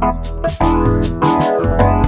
Música